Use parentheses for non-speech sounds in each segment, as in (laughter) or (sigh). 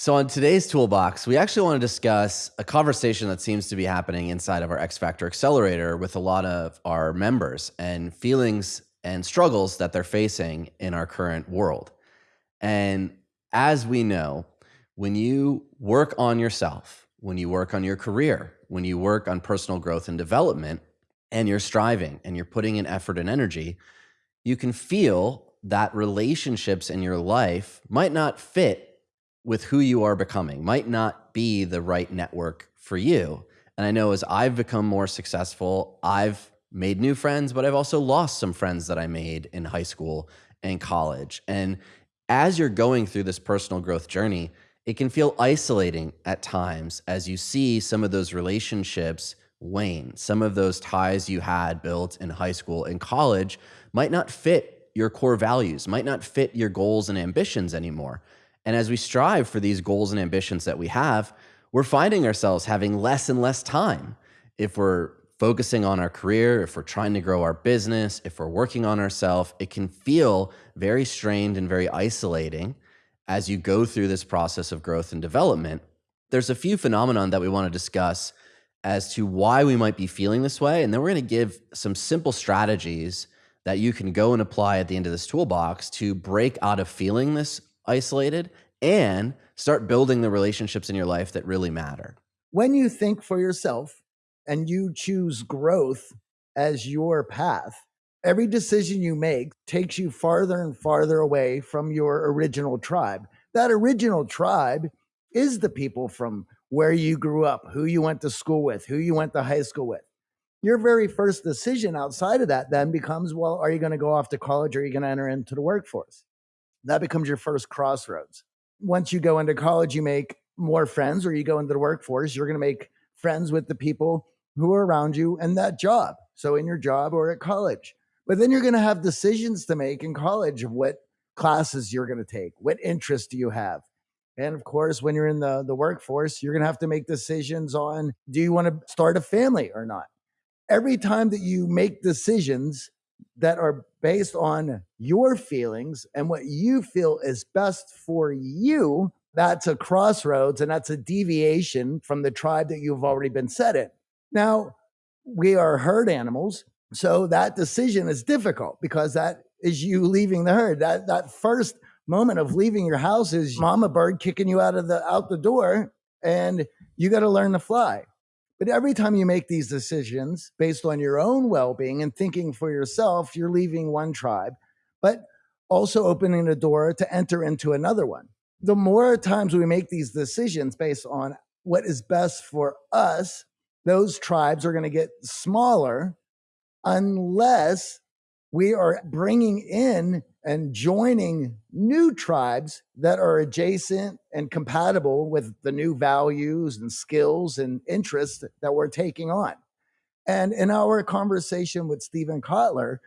So, on today's toolbox, we actually want to discuss a conversation that seems to be happening inside of our X Factor Accelerator with a lot of our members and feelings and struggles that they're facing in our current world. And as we know, when you work on yourself, when you work on your career, when you work on personal growth and development, and you're striving and you're putting in effort and energy, you can feel that relationships in your life might not fit with who you are becoming might not be the right network for you. And I know as I've become more successful, I've made new friends, but I've also lost some friends that I made in high school and college. And as you're going through this personal growth journey, it can feel isolating at times as you see some of those relationships wane. Some of those ties you had built in high school and college might not fit your core values, might not fit your goals and ambitions anymore. And as we strive for these goals and ambitions that we have, we're finding ourselves having less and less time. If we're focusing on our career, if we're trying to grow our business, if we're working on ourselves, it can feel very strained and very isolating as you go through this process of growth and development. There's a few phenomenon that we want to discuss as to why we might be feeling this way. And then we're going to give some simple strategies that you can go and apply at the end of this toolbox to break out of feeling this isolated and start building the relationships in your life that really matter. When you think for yourself and you choose growth as your path, every decision you make takes you farther and farther away from your original tribe. That original tribe is the people from where you grew up, who you went to school with, who you went to high school with. Your very first decision outside of that then becomes well, are you going to go off to college or are you going to enter into the workforce? That becomes your first crossroads. Once you go into college, you make more friends, or you go into the workforce, you're going to make friends with the people who are around you and that job. So, in your job or at college. But then you're going to have decisions to make in college of what classes you're going to take, what interests do you have. And of course, when you're in the, the workforce, you're going to have to make decisions on do you want to start a family or not? Every time that you make decisions that are based on your feelings and what you feel is best for you, that's a crossroads and that's a deviation from the tribe that you've already been set in. Now, we are herd animals, so that decision is difficult because that is you leaving the herd. That that first moment of leaving your house is mama bird kicking you out of the out the door and you got to learn to fly. But every time you make these decisions based on your own well being and thinking for yourself, you're leaving one tribe, but also opening the door to enter into another one. The more times we make these decisions based on what is best for us, those tribes are going to get smaller unless we are bringing in and joining new tribes that are adjacent and compatible with the new values and skills and interests that we're taking on. And in our conversation with Steven Kotler,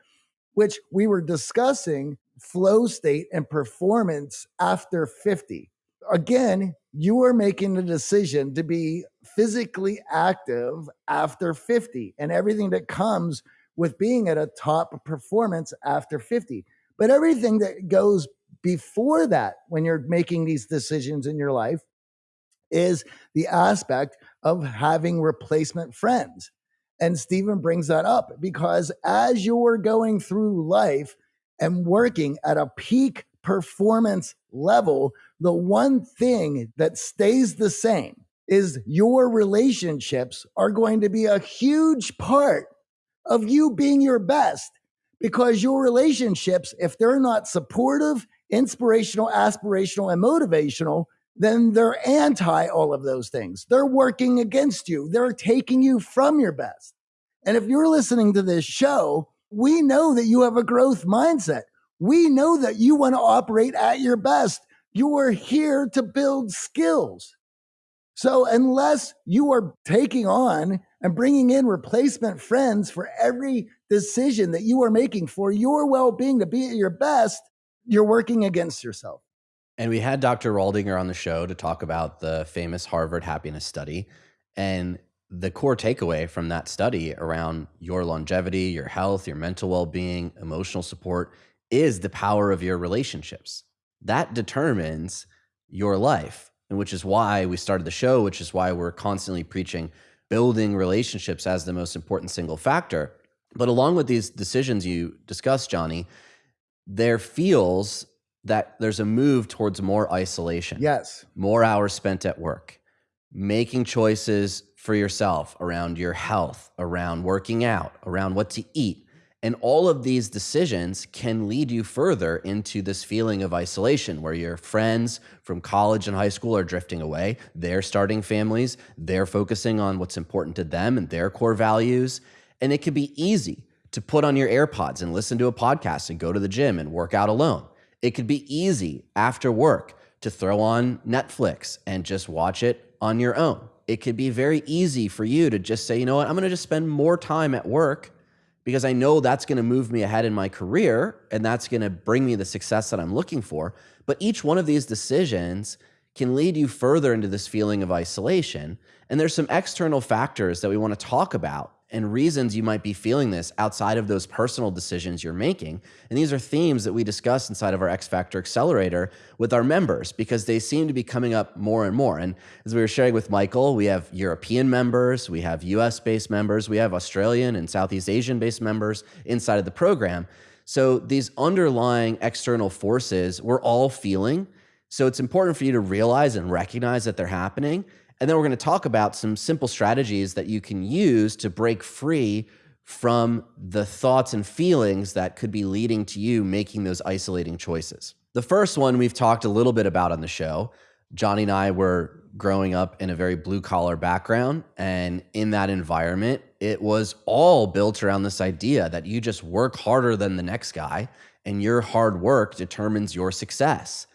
which we were discussing flow state and performance after 50. Again, you are making the decision to be physically active after 50 and everything that comes with being at a top performance after 50. But everything that goes before that, when you're making these decisions in your life, is the aspect of having replacement friends. And Steven brings that up because as you're going through life and working at a peak performance level, the one thing that stays the same is your relationships are going to be a huge part of you being your best because your relationships, if they're not supportive, inspirational, aspirational, and motivational, then they're anti all of those things. They're working against you, they're taking you from your best. And if you're listening to this show, we know that you have a growth mindset. We know that you want to operate at your best. You are here to build skills. So, unless you are taking on and bringing in replacement friends for every decision that you are making for your well being to be at your best, you're working against yourself. And we had Dr. Waldinger on the show to talk about the famous Harvard happiness study. And the core takeaway from that study around your longevity, your health, your mental well being, emotional support is the power of your relationships. That determines your life and which is why we started the show, which is why we're constantly preaching building relationships as the most important single factor. But along with these decisions you discussed, Johnny, there feels that there's a move towards more isolation. Yes. More hours spent at work, making choices for yourself around your health, around working out, around what to eat. And all of these decisions can lead you further into this feeling of isolation where your friends from college and high school are drifting away. They're starting families, they're focusing on what's important to them and their core values. And it could be easy to put on your AirPods and listen to a podcast and go to the gym and work out alone. It could be easy after work to throw on Netflix and just watch it on your own. It could be very easy for you to just say, you know what, I'm going to just spend more time at work because I know that's going to move me ahead in my career and that's going to bring me the success that I'm looking for. But each one of these decisions can lead you further into this feeling of isolation. And there's some external factors that we want to talk about and reasons you might be feeling this outside of those personal decisions you're making. And these are themes that we discuss inside of our X Factor Accelerator with our members because they seem to be coming up more and more. And as we were sharing with Michael, we have European members, we have US based members, we have Australian and Southeast Asian based members inside of the program. So these underlying external forces we're all feeling. So it's important for you to realize and recognize that they're happening and then we're going to talk about some simple strategies that you can use to break free from the thoughts and feelings that could be leading to you making those isolating choices. The first one we've talked a little bit about on the show. Johnny and I were growing up in a very blue collar background. And in that environment, it was all built around this idea that you just work harder than the next guy and your hard work determines your success.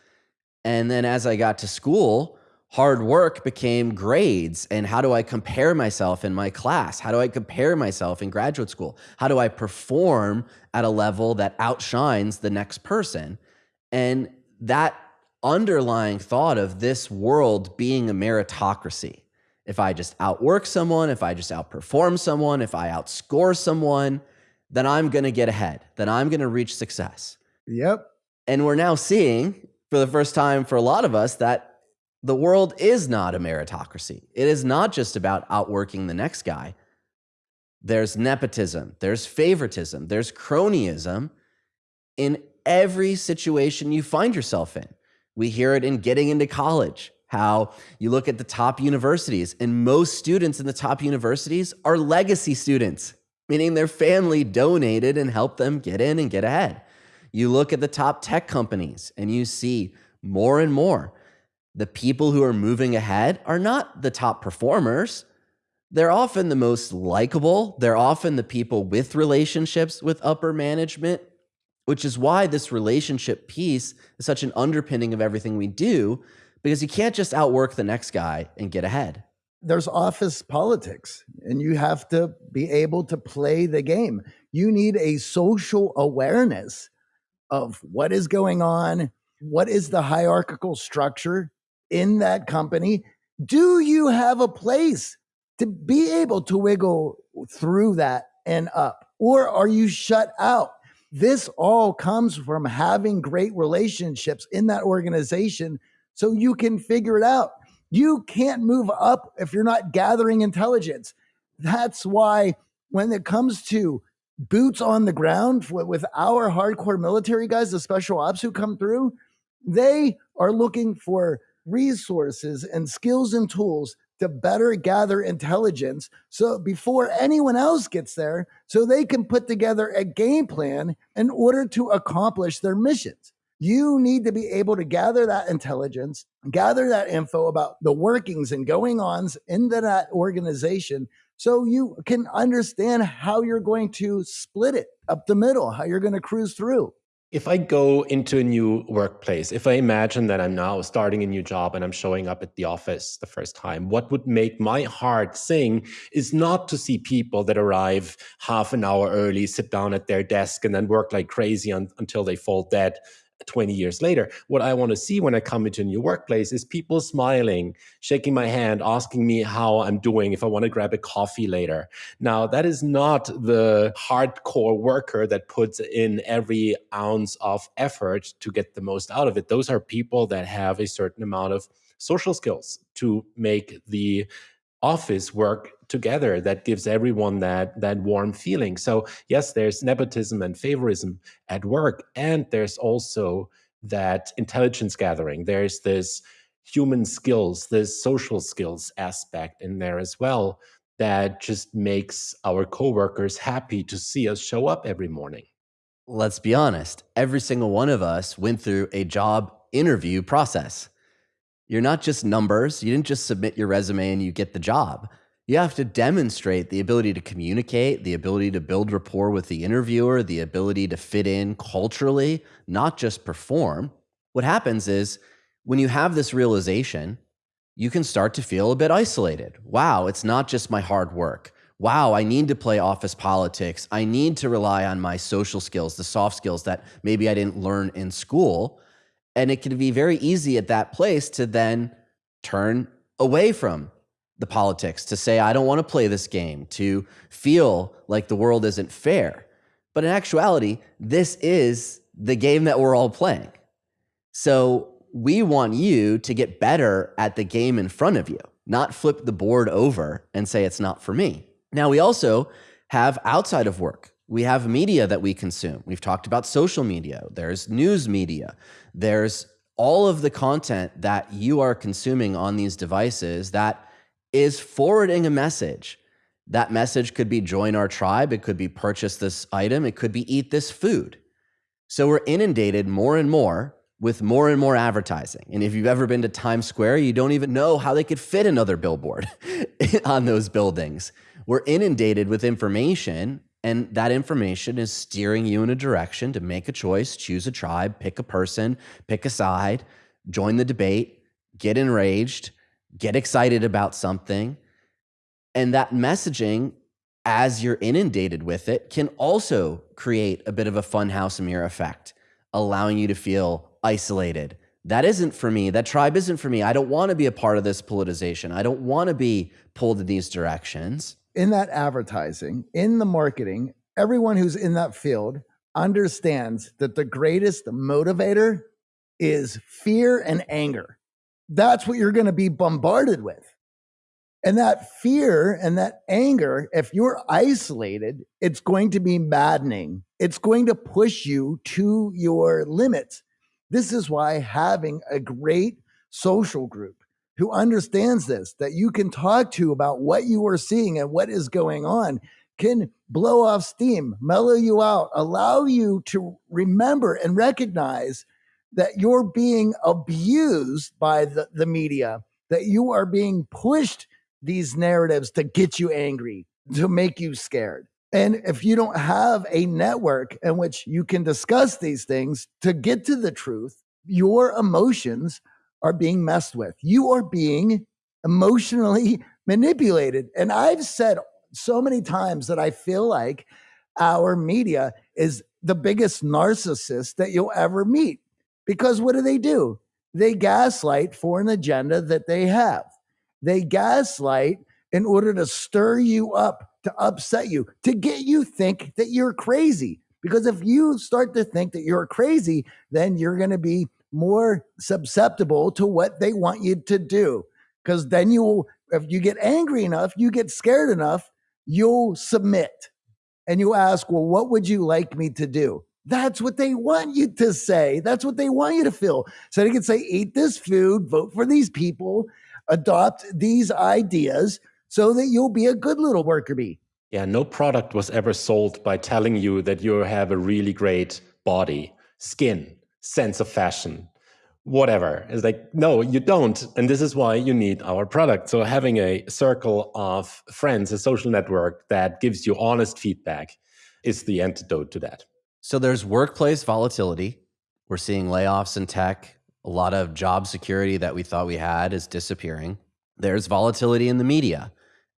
And then as I got to school, hard work became grades and how do I compare myself in my class? How do I compare myself in graduate school? How do I perform at a level that outshines the next person? And that underlying thought of this world being a meritocracy. If I just outwork someone, if I just outperform someone, if I outscore someone, then I'm going to get ahead. Then I'm going to reach success. Yep. And we're now seeing for the first time for a lot of us that the world is not a meritocracy. It is not just about outworking the next guy. There's nepotism, there's favoritism, there's cronyism in every situation you find yourself in. We hear it in getting into college, how you look at the top universities, and most students in the top universities are legacy students, meaning their family donated and helped them get in and get ahead. You look at the top tech companies and you see more and more the people who are moving ahead are not the top performers. They're often the most likable. They're often the people with relationships with upper management, which is why this relationship piece is such an underpinning of everything we do, because you can't just outwork the next guy and get ahead. There's office politics, and you have to be able to play the game. You need a social awareness of what is going on, what is the hierarchical structure in that company? Do you have a place to be able to wiggle through that and up? Or are you shut out? This all comes from having great relationships in that organization so you can figure it out. You can't move up if you're not gathering intelligence. That's why when it comes to boots on the ground with our hardcore military guys, the special ops who come through, they are looking for resources and skills and tools to better gather intelligence so before anyone else gets there so they can put together a game plan in order to accomplish their missions. You need to be able to gather that intelligence gather that info about the workings and going ons into that organization so you can understand how you're going to split it up the middle how you're going to cruise through if I go into a new workplace, if I imagine that I'm now starting a new job and I'm showing up at the office the first time, what would make my heart sing is not to see people that arrive half an hour early, sit down at their desk, and then work like crazy un until they fall dead 20 years later. What I want to see when I come into a new workplace is people smiling, shaking my hand, asking me how I'm doing, if I want to grab a coffee later. Now, that is not the hardcore worker that puts in every ounce of effort to get the most out of it. Those are people that have a certain amount of social skills to make the office work together that gives everyone that that warm feeling. So yes there's nepotism and favorism at work and there's also that intelligence gathering. There's this human skills this social skills aspect in there as well that just makes our coworkers happy to see us show up every morning. Let's be honest every single one of us went through a job interview process you're not just numbers. You didn't just submit your resume and you get the job. You have to demonstrate the ability to communicate, the ability to build rapport with the interviewer, the ability to fit in culturally, not just perform. What happens is when you have this realization, you can start to feel a bit isolated. Wow, it's not just my hard work. Wow, I need to play office politics. I need to rely on my social skills, the soft skills that maybe I didn't learn in school. And it can be very easy at that place to then turn away from the politics, to say, I don't want to play this game, to feel like the world isn't fair. But in actuality, this is the game that we're all playing. So we want you to get better at the game in front of you, not flip the board over and say it's not for me. Now, we also have outside of work we have media that we consume. We've talked about social media. There's news media. There's all of the content that you are consuming on these devices that is forwarding a message. That message could be join our tribe. It could be purchase this item. It could be eat this food. So we're inundated more and more with more and more advertising. And if you've ever been to Times Square, you don't even know how they could fit another billboard (laughs) on those buildings. We're inundated with information and that information is steering you in a direction to make a choice, choose a tribe, pick a person, pick a side, join the debate, get enraged, get excited about something. And that messaging, as you're inundated with it, can also create a bit of a funhouse mirror effect, allowing you to feel isolated. That isn't for me. That tribe isn't for me. I don't want to be a part of this politicization. I don't want to be pulled in these directions in that advertising, in the marketing, everyone who's in that field understands that the greatest motivator is fear and anger. That's what you're going to be bombarded with. And that fear and that anger, if you're isolated, it's going to be maddening. It's going to push you to your limits. This is why having a great social group, who understands this, that you can talk to about what you are seeing and what is going on, can blow off steam, mellow you out, allow you to remember and recognize that you're being abused by the, the media, that you are being pushed these narratives to get you angry, to make you scared. And if you don't have a network in which you can discuss these things to get to the truth, your emotions are being messed with. You are being emotionally (laughs) manipulated. And I've said so many times that I feel like our media is the biggest narcissist that you'll ever meet. Because what do they do? They gaslight for an agenda that they have. They gaslight in order to stir you up, to upset you, to get you think that you're crazy. Because if you start to think that you're crazy, then you're going to be more susceptible to what they want you to do. Because then you'll, if you get angry enough, you get scared enough, you'll submit and you ask, Well, what would you like me to do? That's what they want you to say. That's what they want you to feel. So they can say, Eat this food, vote for these people, adopt these ideas so that you'll be a good little worker bee. Yeah, no product was ever sold by telling you that you have a really great body, skin, sense of fashion whatever. It's like no you don't and this is why you need our product. So having a circle of friends a social network that gives you honest feedback is the antidote to that. So there's workplace volatility. We're seeing layoffs in tech. A lot of job security that we thought we had is disappearing. There's volatility in the media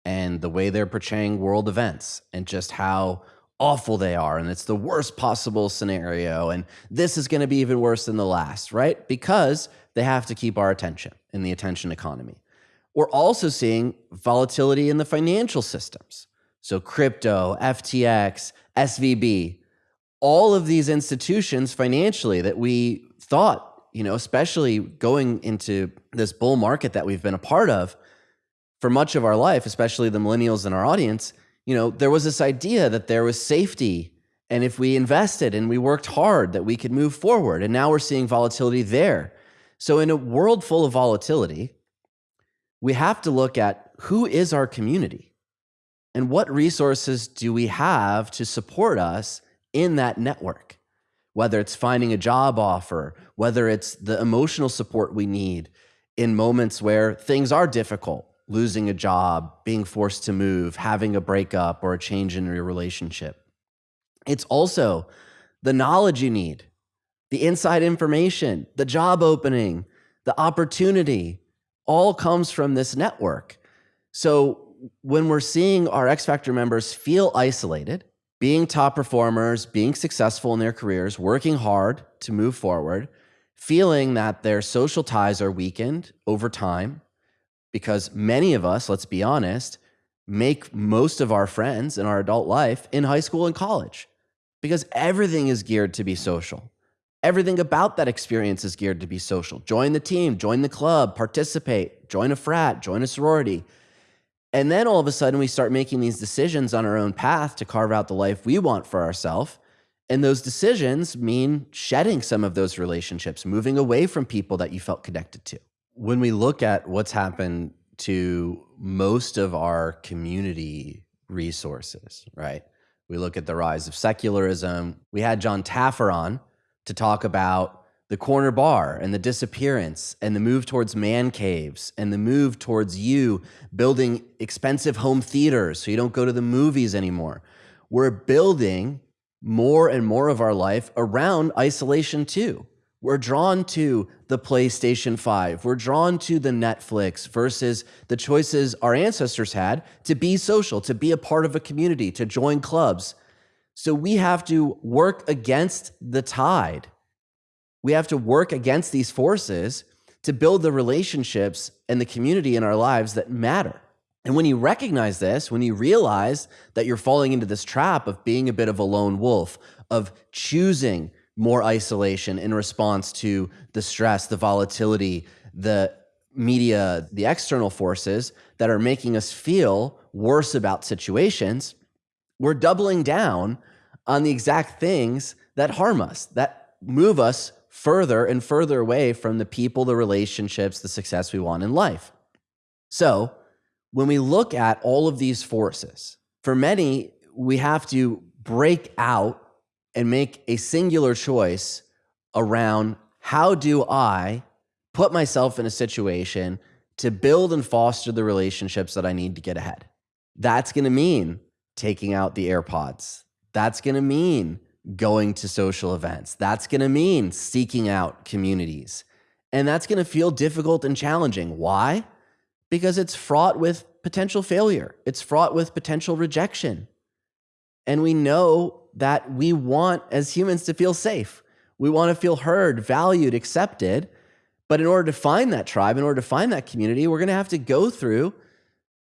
and the way they're portraying world events and just how awful they are and it's the worst possible scenario and this is going to be even worse than the last, right? Because they have to keep our attention in the attention economy. We're also seeing volatility in the financial systems. So crypto, FTX, SVB, all of these institutions financially that we thought you know, especially going into this bull market that we've been a part of for much of our life, especially the millennials in our audience, you know, there was this idea that there was safety and if we invested and we worked hard that we could move forward. And now we're seeing volatility there. So in a world full of volatility, we have to look at who is our community and what resources do we have to support us in that network? Whether it's finding a job offer, whether it's the emotional support we need in moments where things are difficult, losing a job, being forced to move, having a breakup or a change in your relationship. It's also the knowledge you need, the inside information, the job opening, the opportunity, all comes from this network. So when we're seeing our X Factor members feel isolated, being top performers, being successful in their careers, working hard to move forward, feeling that their social ties are weakened over time, because many of us, let's be honest, make most of our friends in our adult life in high school and college because everything is geared to be social. Everything about that experience is geared to be social. Join the team, join the club, participate, join a frat, join a sorority. And then all of a sudden, we start making these decisions on our own path to carve out the life we want for ourselves. And those decisions mean shedding some of those relationships, moving away from people that you felt connected to. When we look at what's happened to most of our community resources, right? We look at the rise of secularism. We had John Taffer on to talk about the corner bar and the disappearance and the move towards man caves and the move towards you building expensive home theaters so you don't go to the movies anymore. We're building more and more of our life around isolation too. We're drawn to the PlayStation 5. We're drawn to the Netflix versus the choices our ancestors had to be social, to be a part of a community, to join clubs. So we have to work against the tide we have to work against these forces to build the relationships and the community in our lives that matter. And when you recognize this, when you realize that you're falling into this trap of being a bit of a lone wolf, of choosing more isolation in response to the stress, the volatility, the media, the external forces that are making us feel worse about situations, we're doubling down on the exact things that harm us, that move us further and further away from the people, the relationships, the success we want in life. So, when we look at all of these forces, for many, we have to break out and make a singular choice around how do I put myself in a situation to build and foster the relationships that I need to get ahead. That's going to mean taking out the AirPods. That's going to mean going to social events. That's going to mean seeking out communities. And that's going to feel difficult and challenging. Why? Because it's fraught with potential failure, it's fraught with potential rejection. And we know that we want, as humans, to feel safe. We want to feel heard, valued, accepted. But in order to find that tribe, in order to find that community, we're going to have to go through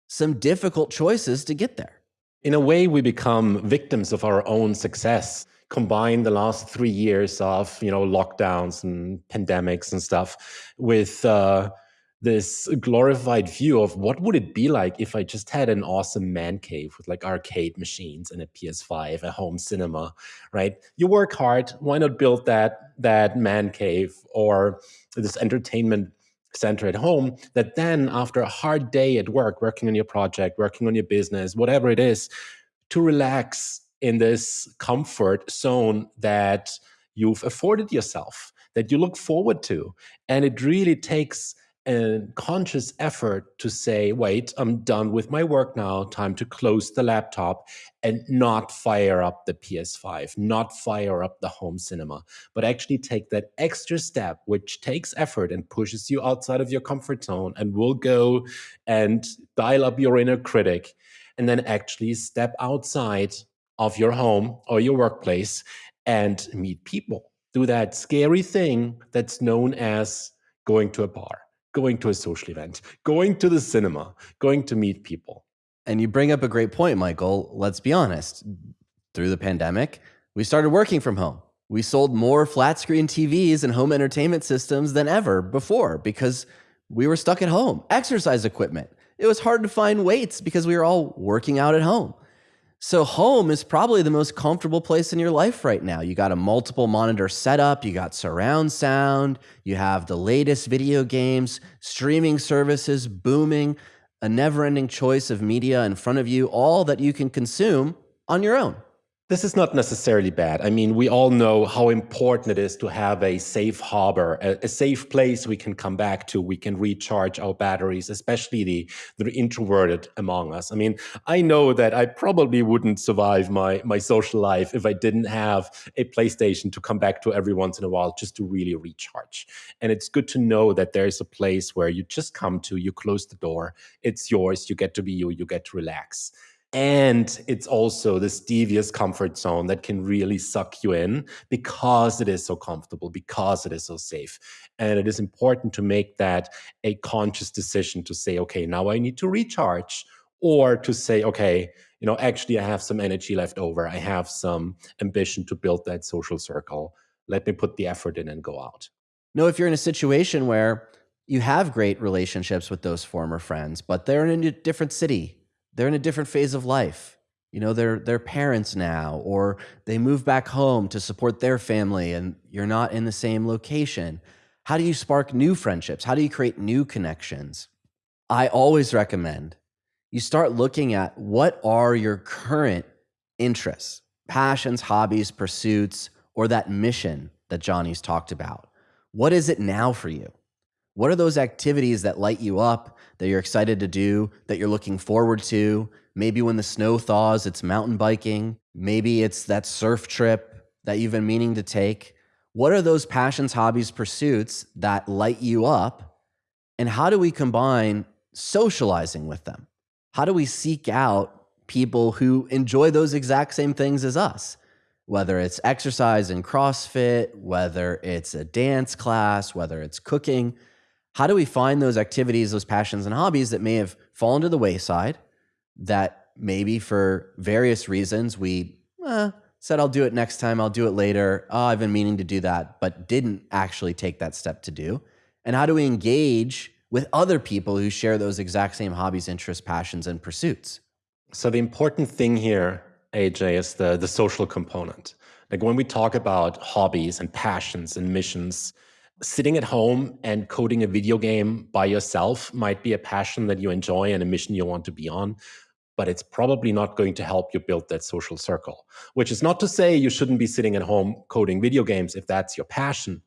some difficult choices to get there. In a way, we become victims of our own success combine the last three years of you know lockdowns and pandemics and stuff with uh, this glorified view of what would it be like if I just had an awesome man cave with like arcade machines and a PS5, a home cinema, right? You work hard, why not build that that man cave or this entertainment center at home that then after a hard day at work, working on your project, working on your business, whatever it is, to relax in this comfort zone that you've afforded yourself, that you look forward to. And it really takes a conscious effort to say, wait, I'm done with my work now, time to close the laptop and not fire up the PS5, not fire up the home cinema, but actually take that extra step, which takes effort and pushes you outside of your comfort zone and will go and dial up your inner critic and then actually step outside of your home or your workplace and meet people. Do that scary thing that's known as going to a bar, going to a social event, going to the cinema, going to meet people. And you bring up a great point, Michael. Let's be honest. Through the pandemic, we started working from home. We sold more flat screen TVs and home entertainment systems than ever before because we were stuck at home. Exercise equipment. It was hard to find weights because we were all working out at home. So, home is probably the most comfortable place in your life right now. You got a multiple monitor setup, you got surround sound, you have the latest video games, streaming services booming, a never ending choice of media in front of you, all that you can consume on your own. This is not necessarily bad. I mean, we all know how important it is to have a safe harbor, a, a, safe place we can come back to. We can recharge our batteries, especially the, the introverted among us. I mean, I know that I probably wouldn't survive my, my social life if I didn't have a PlayStation to come back to every once in a while just to really recharge. And it's good to know that there's a place where you just come to, you close the door, it's yours, you get to be you, you get to relax. And it's also this devious comfort zone that can really suck you in because it is so comfortable, because it is so safe. And it is important to make that a conscious decision to say, okay, now I need to recharge, or to say, okay, you know, actually, I have some energy left over. I have some ambition to build that social circle. Let me put the effort in and go out. No, if you're in a situation where you have great relationships with those former friends, but they're in a different city they're in a different phase of life. You know, they're they're parents now, or they move back home to support their family, and you're not in the same location. How do you spark new friendships? How do you create new connections? I always recommend you start looking at what are your current interests, passions, hobbies, pursuits, or that mission that Johnny's talked about. What is it now for you? What are those activities that light you up, that you're excited to do, that you're looking forward to? Maybe when the snow thaws, it's mountain biking. Maybe it's that surf trip that you've been meaning to take. What are those passions, hobbies, pursuits that light you up? And how do we combine socializing with them? How do we seek out people who enjoy those exact same things as us? Whether it's exercise and CrossFit, whether it's a dance class, whether it's cooking, how do we find those activities, those passions and hobbies that may have fallen to the wayside that maybe for various reasons we eh, said, I'll do it next time, I'll do it later. Oh, I've been meaning to do that, but didn't actually take that step to do. And how do we engage with other people who share those exact same hobbies, interests, passions, and pursuits? So the important thing here, AJ, is the, the social component. Like when we talk about hobbies and passions and missions, sitting at home and coding a video game by yourself might be a passion that you enjoy and a mission you want to be on but it's probably not going to help you build that social circle which is not to say you shouldn't be sitting at home coding video games if that's your passion.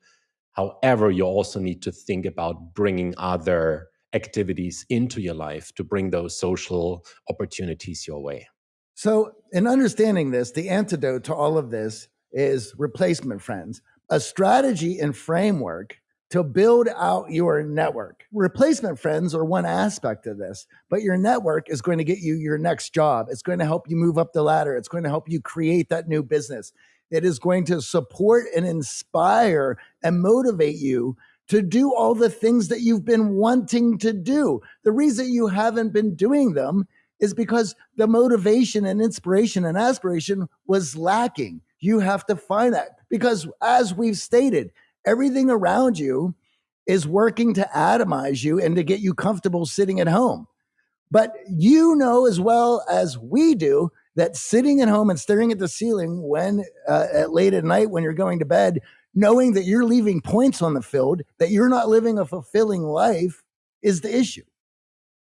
However you also need to think about bringing other activities into your life to bring those social opportunities your way. So in understanding this the antidote to all of this is replacement friends a strategy and framework to build out your network. Replacement friends are one aspect of this, but your network is going to get you your next job. It's going to help you move up the ladder. It's going to help you create that new business. It is going to support and inspire and motivate you to do all the things that you've been wanting to do. The reason you haven't been doing them is because the motivation and inspiration and aspiration was lacking. You have to find that because, as we've stated, everything around you is working to atomize you and to get you comfortable sitting at home. But you know as well as we do that sitting at home and staring at the ceiling when uh, at late at night when you're going to bed, knowing that you're leaving points on the field, that you're not living a fulfilling life, is the issue.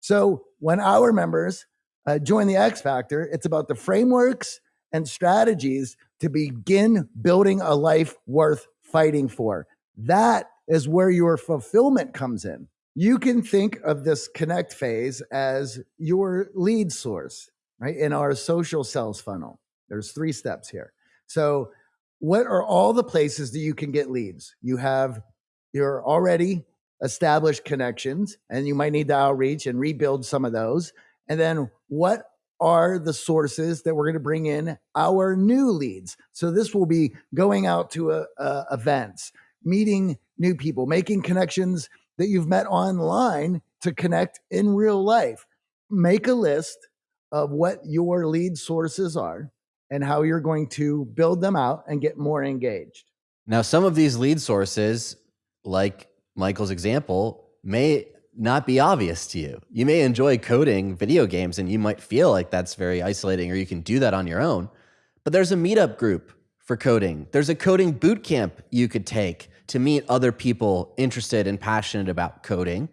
So when our members uh, join the X Factor, it's about the frameworks and strategies to begin building a life worth fighting for. That is where your fulfillment comes in. You can think of this connect phase as your lead source, right? In our social sales funnel, there's three steps here. So, what are all the places that you can get leads? You have your already established connections, and you might need to outreach and rebuild some of those. And then, what are the sources that we're going to bring in our new leads. So this will be going out to uh, uh, events, meeting new people, making connections that you've met online to connect in real life. Make a list of what your lead sources are and how you're going to build them out and get more engaged. Now, some of these lead sources, like Michael's example, may not be obvious to you. You may enjoy coding video games and you might feel like that's very isolating or you can do that on your own. But there's a meetup group for coding. There's a coding boot camp you could take to meet other people interested and passionate about coding.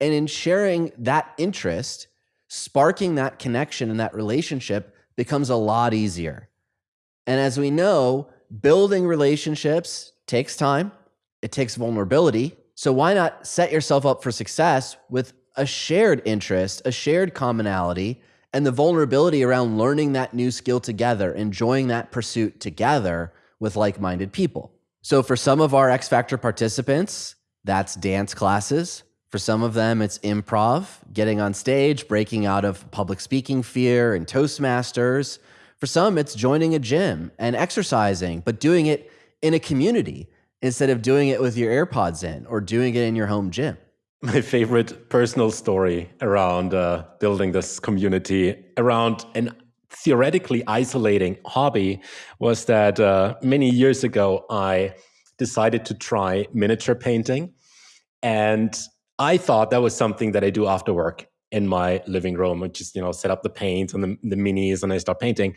And in sharing that interest, sparking that connection and that relationship becomes a lot easier. And as we know, building relationships takes time, it takes vulnerability. So why not set yourself up for success with a shared interest, a shared commonality, and the vulnerability around learning that new skill together, enjoying that pursuit together with like minded people. So, for some of our X Factor participants, that's dance classes. For some of them, it's improv, getting on stage, breaking out of public speaking fear and Toastmasters. For some, it's joining a gym and exercising, but doing it in a community instead of doing it with your AirPods in or doing it in your home gym. My favorite personal story around uh, building this community around an theoretically isolating hobby was that uh, many years ago I decided to try miniature painting. And I thought that was something that I do after work in my living room. I just, you know, set up the paints and the, the minis and I start painting.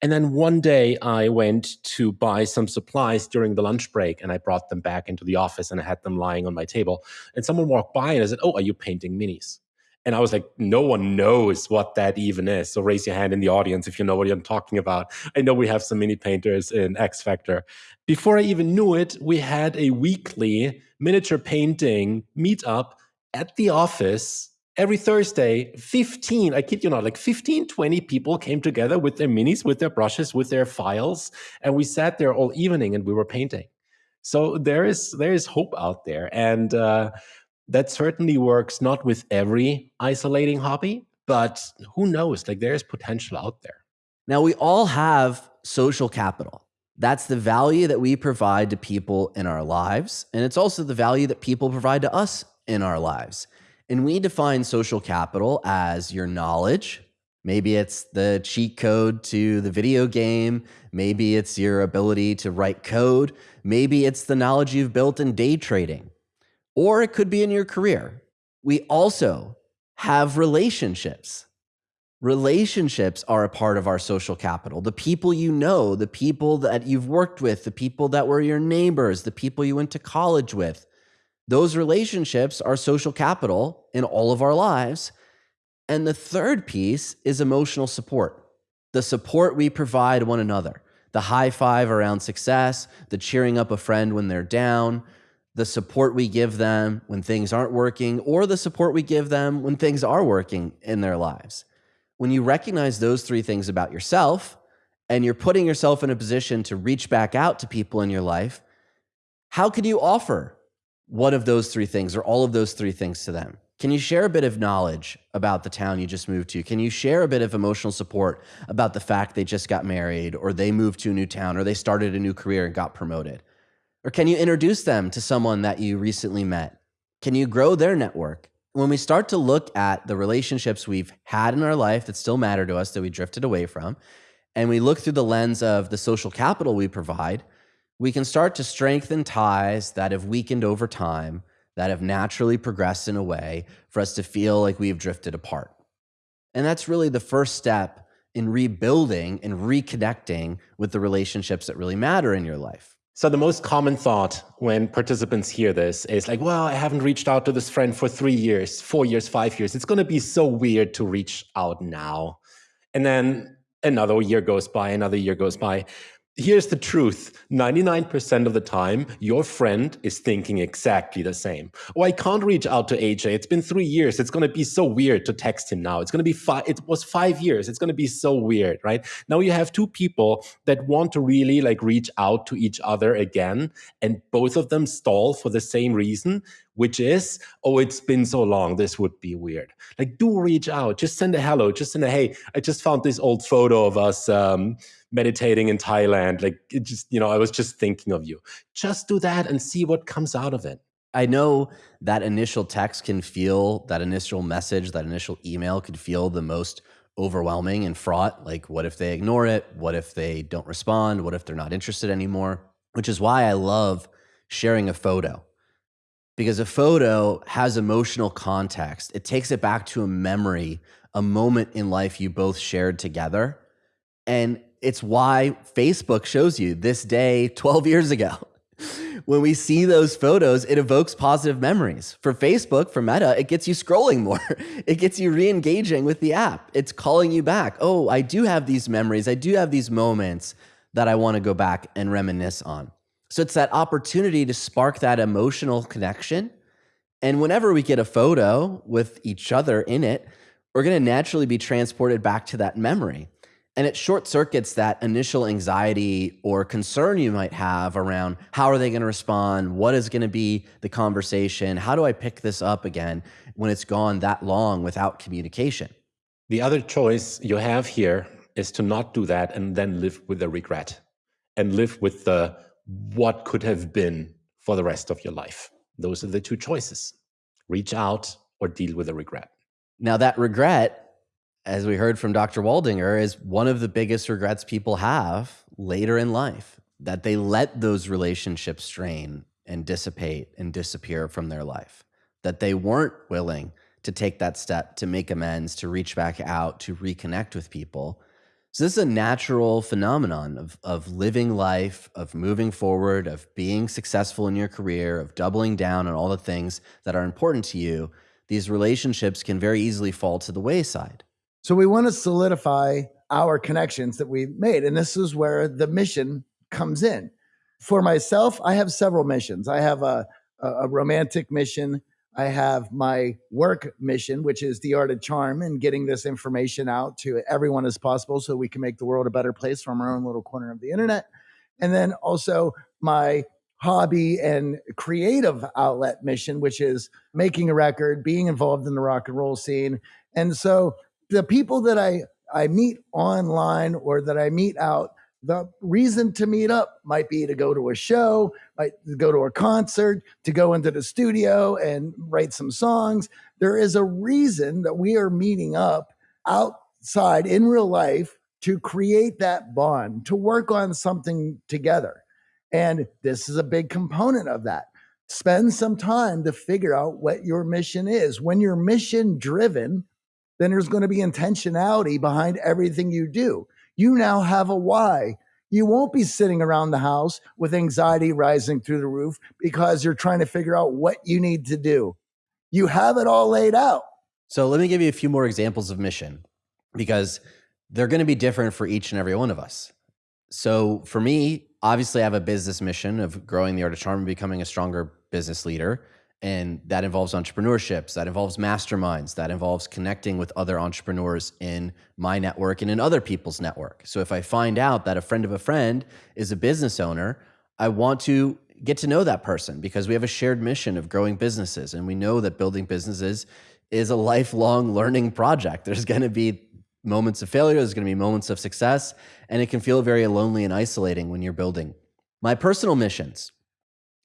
And then one day I went to buy some supplies during the lunch break and I brought them back into the office and I had them lying on my table. And someone walked by and I said, Oh, are you painting minis? And I was like, no one knows what that even is. So raise your hand in the audience if you know what I'm talking about. I know we have some mini painters in X Factor. Before I even knew it, we had a weekly miniature painting meetup at the office every Thursday, 15, I kid you not, like 15, 20 people came together with their minis, with their brushes, with their files, and we sat there all evening and we were painting. So there is there is hope out there, and uh, that certainly works not with every isolating hobby, but who knows? Like there is potential out there. Now we all have social capital. That's the value that we provide to people in our lives, and it's also the value that people provide to us in our lives. And we define social capital as your knowledge. Maybe it's the cheat code to the video game. Maybe it's your ability to write code. Maybe it's the knowledge you've built in day trading. Or it could be in your career. We also have relationships. Relationships are a part of our social capital. The people you know, the people that you've worked with, the people that were your neighbors, the people you went to college with, those relationships are social capital in all of our lives. And the third piece is emotional support the support we provide one another, the high five around success, the cheering up a friend when they're down, the support we give them when things aren't working, or the support we give them when things are working in their lives. When you recognize those three things about yourself and you're putting yourself in a position to reach back out to people in your life, how can you offer one of those three things or all of those three things to them? Can you share a bit of knowledge about the town you just moved to? Can you share a bit of emotional support about the fact they just got married or they moved to a new town or they started a new career and got promoted? Or can you introduce them to someone that you recently met? Can you grow their network? When we start to look at the relationships we've had in our life that still matter to us that we drifted away from, and we look through the lens of the social capital we provide, we can start to strengthen ties that have weakened over time, that have naturally progressed in a way for us to feel like we've drifted apart. And that's really the first step in rebuilding and reconnecting with the relationships that really matter in your life. So the most common thought when participants hear this is like, well, I haven't reached out to this friend for three years, four years, five years. It's going to be so weird to reach out now. And then another year goes by, another year goes by here's the truth. 99% of the time your friend is thinking exactly the same. Oh i can't reach out to aj it's been three years. It's going to be so weird to text him now. It's going to be five it was five years. It's going to be so weird right? Now you have two people that want to really like reach out to each other again and both of them stall for the same reason which is, oh, it's been so long, this would be weird. Like, do reach out, just send a hello, just send a hey, I just found this old photo of us um, meditating in Thailand. Like, it just, you know, I was just thinking of you. Just do that and see what comes out of it. I know that initial text can feel, that initial message, that initial email could feel the most overwhelming and fraught. Like, what if they ignore it? What if they don't respond? What if they're not interested anymore? Which is why I love sharing a photo because a photo has emotional context. It takes it back to a memory, a moment in life you both shared together. And it's why Facebook shows you this day 12 years ago. when we see those photos, it evokes positive memories. For Facebook, for Meta, it gets you scrolling more. (laughs) it gets you re engaging with the app. It's calling you back. Oh, I do have these memories. I do have these moments that I want to go back and reminisce on. So it's that opportunity to spark that emotional connection. And whenever we get a photo with each other in it, we're going to naturally be transported back to that memory. And it short circuits that initial anxiety or concern you might have around how are they going to respond? What is going to be the conversation? How do I pick this up again when it's gone that long without communication? The other choice you have here is to not do that and then live with the regret and live with the what could have been for the rest of your life. Those are the two choices reach out or deal with the regret. Now, that regret as we heard from Dr. Waldinger, is one of the biggest regrets people have later in life that they let those relationships strain and dissipate and disappear from their life, that they weren't willing to take that step to make amends, to reach back out, to reconnect with people. So, this is a natural phenomenon of, of living life, of moving forward, of being successful in your career, of doubling down on all the things that are important to you. These relationships can very easily fall to the wayside. So we want to solidify our connections that we made. And this is where the mission comes in. For myself, I have several missions. I have a, a romantic mission. I have my work mission, which is the art of charm and getting this information out to everyone as possible so we can make the world a better place from our own little corner of the internet. And then also my hobby and creative outlet mission, which is making a record, being involved in the rock and roll scene. And so the people that I I meet online or that I meet out, the reason to meet up might be to go to a show, might go to a concert, to go into the studio and write some songs. There is a reason that we are meeting up outside in real life to create that bond, to work on something together. And this is a big component of that. Spend some time to figure out what your mission is. When you're mission driven, then there's going to be intentionality behind everything you do. You now have a why. You won't be sitting around the house with anxiety rising through the roof because you're trying to figure out what you need to do. You have it all laid out. So let me give you a few more examples of mission because they're going to be different for each and every one of us. So for me, obviously, I have a business mission of growing the art of charm and becoming a stronger business leader. And that involves entrepreneurships, that involves masterminds, that involves connecting with other entrepreneurs in my network and in other people's network. So if I find out that a friend of a friend is a business owner, I want to get to know that person because we have a shared mission of growing businesses. And we know that building businesses is a lifelong learning project. There's going to be moments of failure, there's going to be moments of success, and it can feel very lonely and isolating when you're building. My personal missions.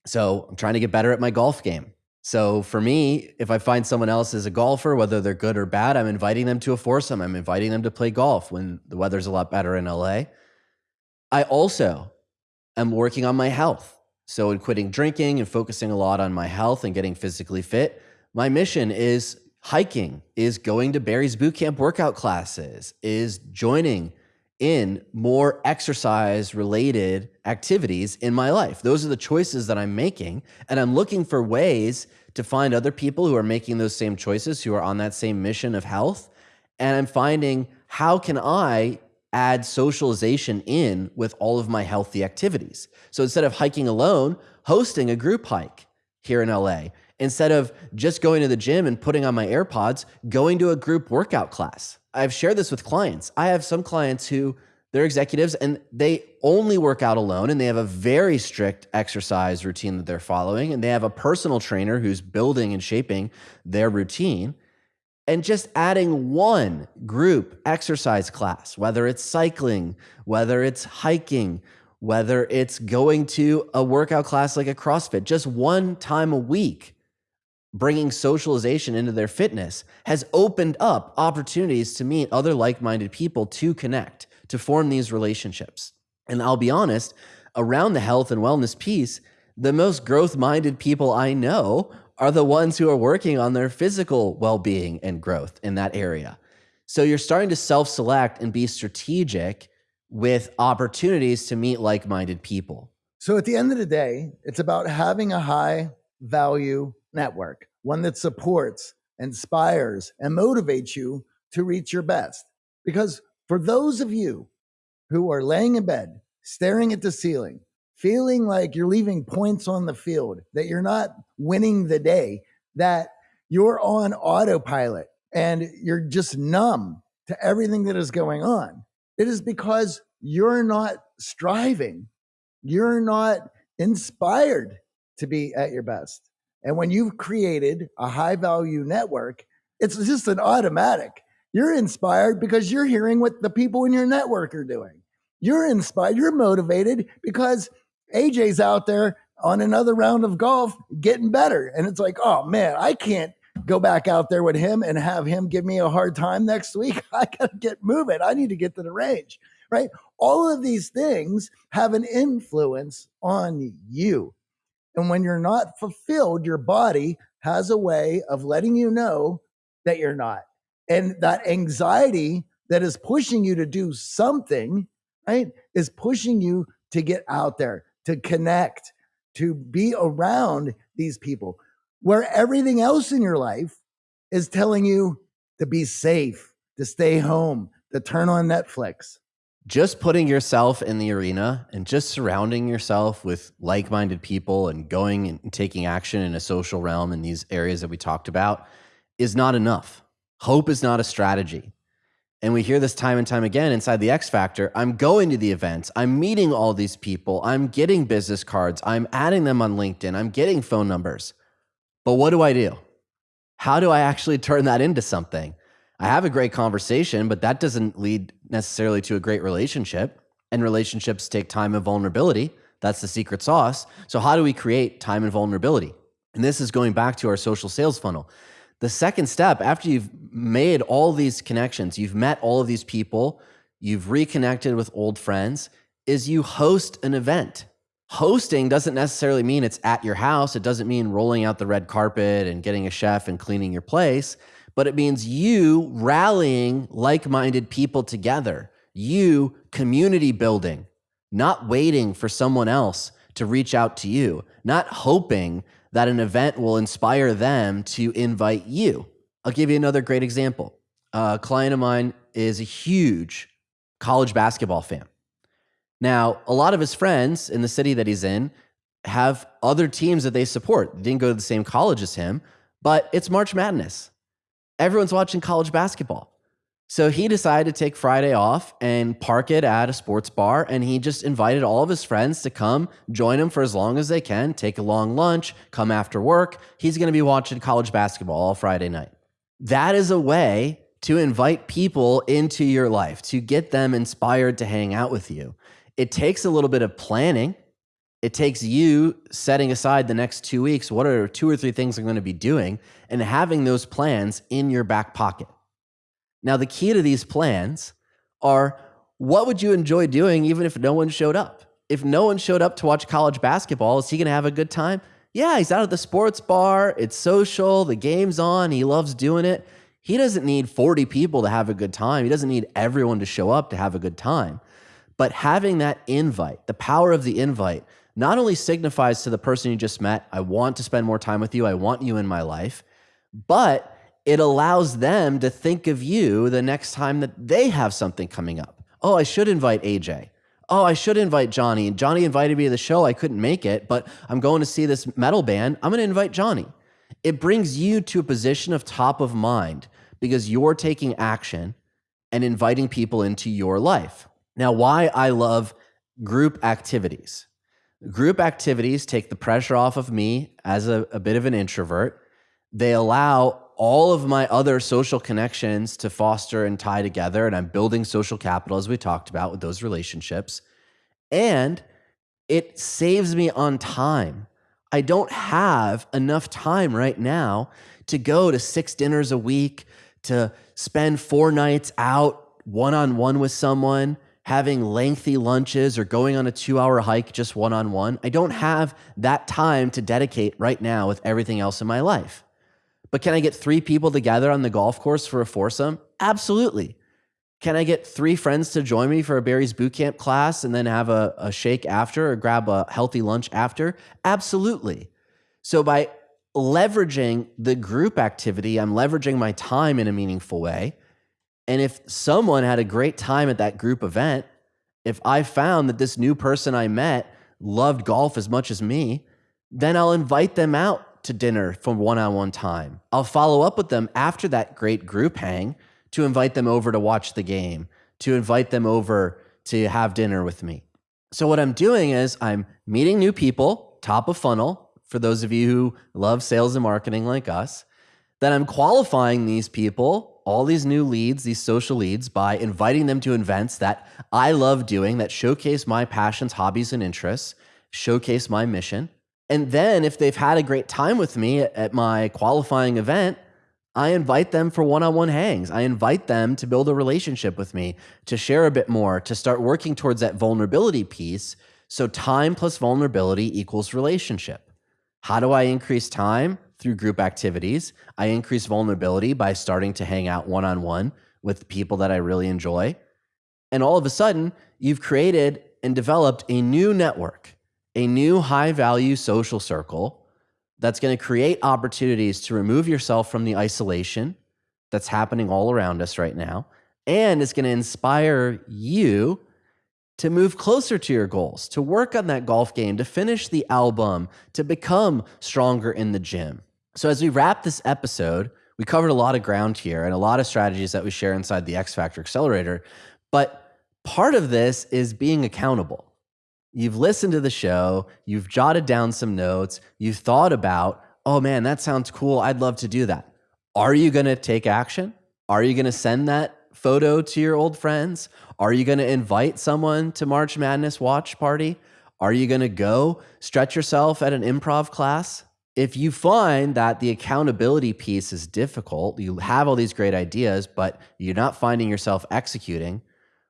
So I'm trying to get better at my golf game. So for me, if I find someone else is a golfer, whether they're good or bad, I'm inviting them to a foursome. I'm inviting them to play golf when the weather's a lot better in LA. I also am working on my health. So in quitting drinking and focusing a lot on my health and getting physically fit, my mission is hiking, is going to Barry's bootcamp workout classes, is joining in more exercise related activities in my life. Those are the choices that I'm making. And I'm looking for ways to find other people who are making those same choices, who are on that same mission of health. And I'm finding how can I add socialization in with all of my healthy activities? So instead of hiking alone, hosting a group hike here in LA. Instead of just going to the gym and putting on my AirPods, going to a group workout class I've shared this with clients. I have some clients who they're executives and they only work out alone and they have a very strict exercise routine that they're following and they have a personal trainer who's building and shaping their routine and just adding one group exercise class whether it's cycling whether it's hiking whether it's going to a workout class like a CrossFit, just one time a week, bringing socialization into their fitness has opened up opportunities to meet other like minded people to connect, to form these relationships. And I'll be honest, around the health and wellness piece, the most growth minded people I know are the ones who are working on their physical well being and growth in that area. So you're starting to self select and be strategic with opportunities to meet like minded people. So at the end of the day, it's about having a high value network, one that supports, inspires, and motivates you to reach your best. Because for those of you who are laying in bed, staring at the ceiling, feeling like you're leaving points on the field, that you're not winning the day, that you're on autopilot and you're just numb to everything that is going on, it is because you're not striving. You're not inspired to be at your best. And when you've created a high value network, it's just an automatic. You're inspired because you're hearing what the people in your network are doing. You're inspired, you're motivated because AJ's out there on another round of golf getting better. And it's like, oh man, I can't go back out there with him and have him give me a hard time next week. (laughs) I got to get moving. I need to get to the range, right? All of these things have an influence on you. And when you're not fulfilled, your body has a way of letting you know that you're not. And that anxiety that is pushing you to do something, right, is pushing you to get out there, to connect, to be around these people, where everything else in your life is telling you to be safe, to stay home, to turn on Netflix just putting yourself in the arena and just surrounding yourself with like minded people and going and taking action in a social realm in these areas that we talked about is not enough. Hope is not a strategy. And we hear this time and time again inside the X Factor. I'm going to the events, I'm meeting all these people, I'm getting business cards, I'm adding them on LinkedIn, I'm getting phone numbers. But what do I do? How do I actually turn that into something? I have a great conversation, but that doesn't lead necessarily to a great relationship. And relationships take time and vulnerability. That's the secret sauce. So, how do we create time and vulnerability? And this is going back to our social sales funnel. The second step, after you've made all these connections, you've met all of these people, you've reconnected with old friends, is you host an event. Hosting doesn't necessarily mean it's at your house. It doesn't mean rolling out the red carpet and getting a chef and cleaning your place but it means you rallying like minded people together, you community building, not waiting for someone else to reach out to you, not hoping that an event will inspire them to invite you. I'll give you another great example. A client of mine is a huge college basketball fan. Now, a lot of his friends in the city that he's in have other teams that they support. They didn't go to the same college as him, but it's March Madness everyone's watching college basketball. So he decided to take Friday off and park it at a sports bar. And he just invited all of his friends to come join him for as long as they can, take a long lunch, come after work. He's going to be watching college basketball all Friday night. That is a way to invite people into your life, to get them inspired to hang out with you. It takes a little bit of planning it takes you setting aside the next two weeks. What are two or three things I'm going to be doing and having those plans in your back pocket. Now, the key to these plans are what would you enjoy doing even if no one showed up? If no one showed up to watch college basketball, is he going to have a good time? Yeah, he's out at the sports bar. It's social. The game's on. He loves doing it. He doesn't need 40 people to have a good time. He doesn't need everyone to show up to have a good time. But having that invite, the power of the invite, not only signifies to the person you just met, I want to spend more time with you, I want you in my life, but it allows them to think of you the next time that they have something coming up. Oh, I should invite AJ. Oh, I should invite Johnny. Johnny invited me to the show. I couldn't make it, but I'm going to see this metal band. I'm going to invite Johnny. It brings you to a position of top of mind because you're taking action and inviting people into your life. Now, why I love group activities Group activities take the pressure off of me as a, a bit of an introvert. They allow all of my other social connections to foster and tie together. And I'm building social capital, as we talked about with those relationships. And it saves me on time. I don't have enough time right now to go to six dinners a week, to spend four nights out one on one with someone, having lengthy lunches, or going on a two hour hike just one on one. I don't have that time to dedicate right now with everything else in my life. But can I get three people together on the golf course for a foursome? Absolutely. Can I get three friends to join me for a Barry's Bootcamp class and then have a, a shake after or grab a healthy lunch after? Absolutely. So by leveraging the group activity, I'm leveraging my time in a meaningful way. And if someone had a great time at that group event, if I found that this new person I met loved golf as much as me, then I'll invite them out to dinner for one on one time. I'll follow up with them after that great group hang to invite them over to watch the game, to invite them over to have dinner with me. So, what I'm doing is I'm meeting new people, top of funnel, for those of you who love sales and marketing like us. Then I'm qualifying these people, all these new leads, these social leads, by inviting them to events that I love doing that showcase my passions, hobbies, and interests, showcase my mission. And then if they've had a great time with me at my qualifying event, I invite them for one on one hangs. I invite them to build a relationship with me, to share a bit more, to start working towards that vulnerability piece. So, time plus vulnerability equals relationship. How do I increase time? Through group activities. I increase vulnerability by starting to hang out one on one with people that I really enjoy. And all of a sudden, you've created and developed a new network, a new high value social circle that's going to create opportunities to remove yourself from the isolation that's happening all around us right now. And it's going to inspire you to move closer to your goals, to work on that golf game, to finish the album, to become stronger in the gym. So, as we wrap this episode, we covered a lot of ground here and a lot of strategies that we share inside the X Factor Accelerator. But part of this is being accountable. You've listened to the show, you've jotted down some notes, you've thought about, oh man, that sounds cool. I'd love to do that. Are you going to take action? Are you going to send that photo to your old friends? Are you going to invite someone to March Madness watch party? Are you going to go stretch yourself at an improv class? If you find that the accountability piece is difficult, you have all these great ideas, but you're not finding yourself executing,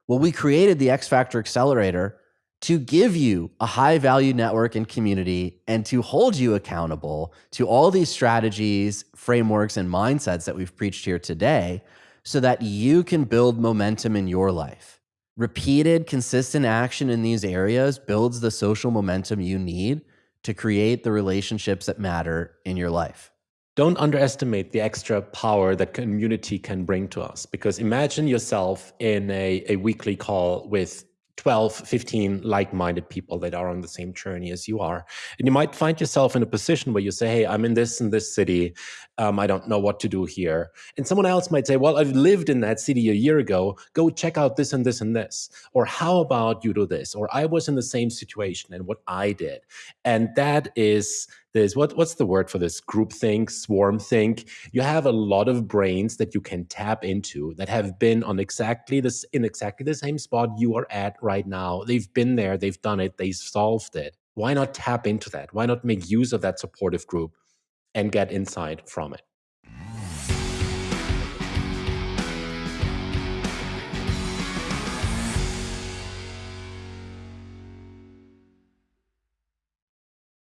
well, we created the X Factor Accelerator to give you a high value network and community and to hold you accountable to all these strategies, frameworks, and mindsets that we've preached here today so that you can build momentum in your life. Repeated, consistent action in these areas builds the social momentum you need to create the relationships that matter in your life. Don't underestimate the extra power that community can bring to us because imagine yourself in a, a weekly call with 12, 15 like minded people that are on the same journey as you are. And you might find yourself in a position where you say, Hey, I'm in this and this city. Um, I don't know what to do here. And someone else might say, Well, I've lived in that city a year ago. Go check out this and this and this. Or how about you do this? Or I was in the same situation and what I did. And that is this what what's the word for this group think swarm think you have a lot of brains that you can tap into that have been on exactly this in exactly the same spot you are at right now they've been there they've done it they solved it why not tap into that why not make use of that supportive group and get insight from it